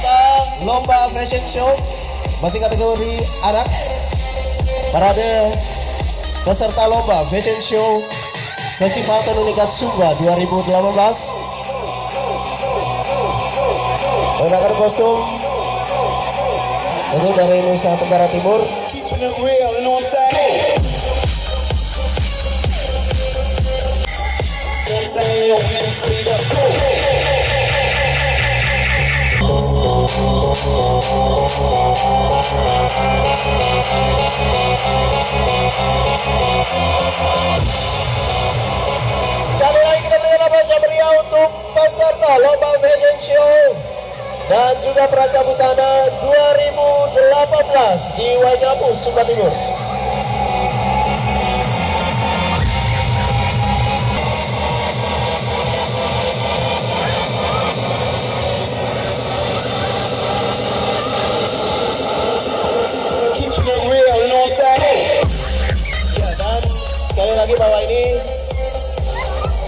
peserta lomba fashion show. Masih kategori anak. Parade peserta lomba fashion show Festival Tenunikat Sumba 2018 menggunakan kostum ini dari Nusa Tenggara Timur Sekali lagi kita berikan apa meriah untuk peserta lomba fashion show dan juga perancang busana 2018 di Waingapu, Sumba Timur. Lagi bahwa ini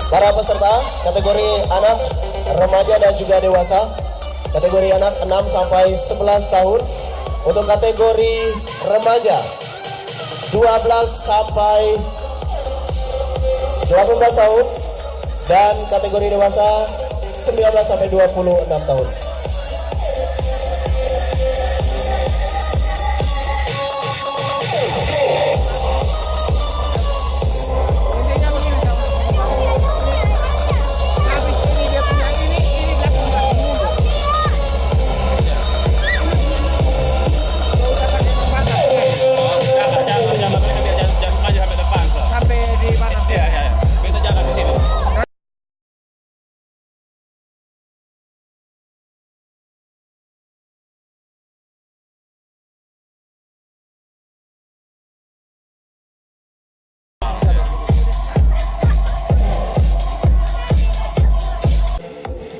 para peserta kategori anak, remaja dan juga dewasa. Kategori anak 6 sampai 11 tahun. Untuk kategori remaja 12 sampai 18 tahun dan kategori dewasa 19 sampai 26 tahun.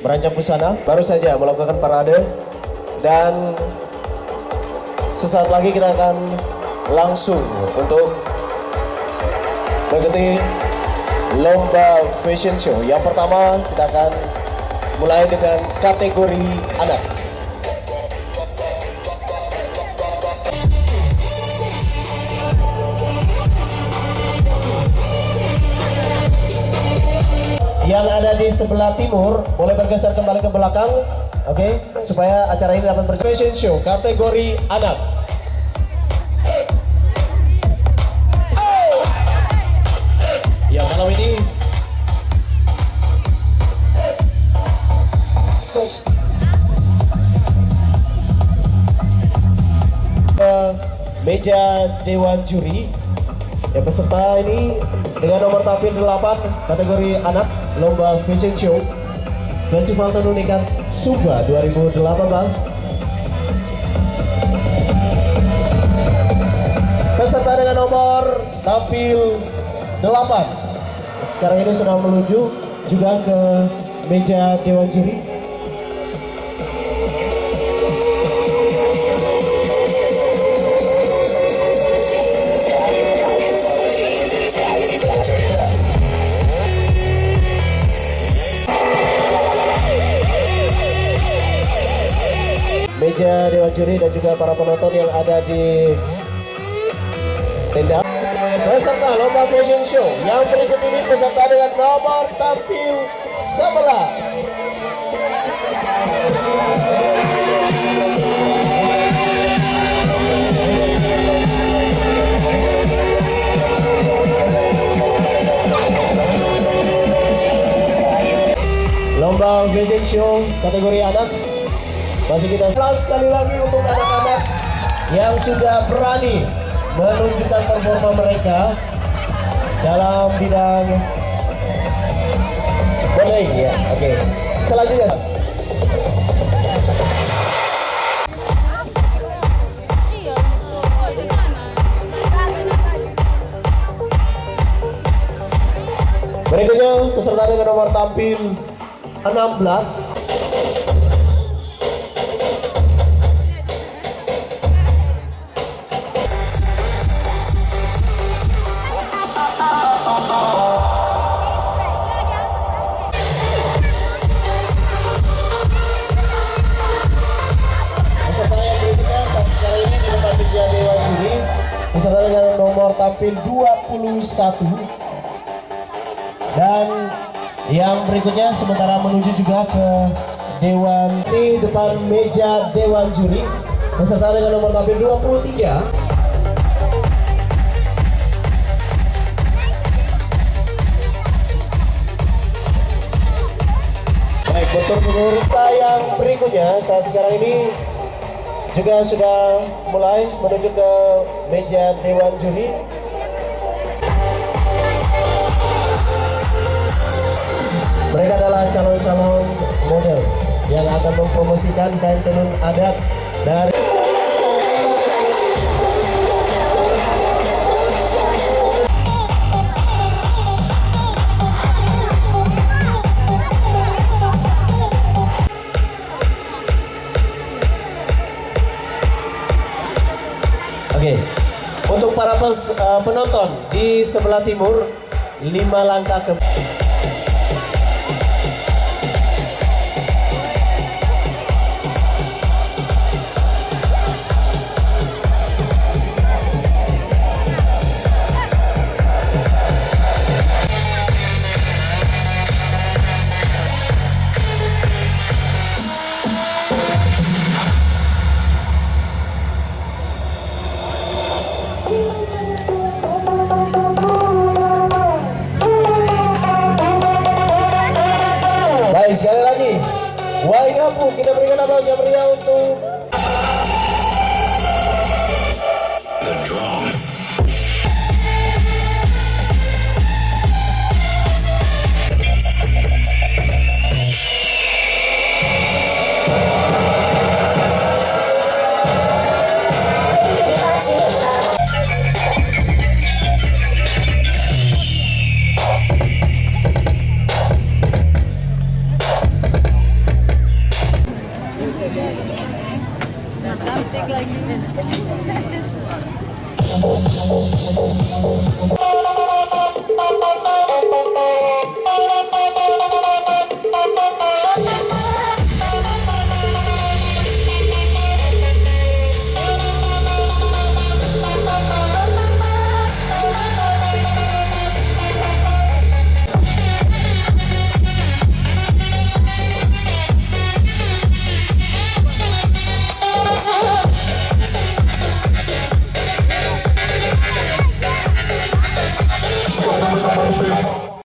Merancang busana. Baru saja melakukan parade. Dan sesaat lagi kita akan langsung untuk mengikuti lomba fashion show. Yang pertama kita akan mulai dengan kategori anak sebelah timur boleh bergeser kembali ke belakang oke? Supaya acara ini dapat berjalan. Show kategori anak. Yang malam ini meja dewan juri Ya peserta ini dengan nomor tampil 8 kategori anak lomba fashion show Festival Tenun Ikat Sumba 2018 Peserta dengan nomor tampil 8 Sekarang ini sudah menuju juga ke meja Dewan Juri Dewan Juri dan juga para penonton yang ada di tenda. Peserta lomba fashion show yang berikut ini peserta dengan nomor tampil 11 lomba fashion show kategori anak masih kita Selamat sekali lagi untuk anak-anak yang sudah berani menunjukkan performa mereka dalam bidang modeling ya. Oke. Selanjutnya berikutnya peserta dengan nomor tampil 16 tampil 21 dan yang berikutnya sementara menuju juga ke dewan di depan meja dewan juri beserta dengan nomor tampil 23 Baik, untuk peserta yang berikutnya saat sekarang ini juga sudah mulai menuju ke meja dewan juri. Calon-calon model yang akan mempromosikan kain tenun adat dari Oke, untuk para pes- eh, penonton di sebelah timur, lima langkah ke sekali lagi. Wahai kampung, kita berikan aplaus yang meriah untuk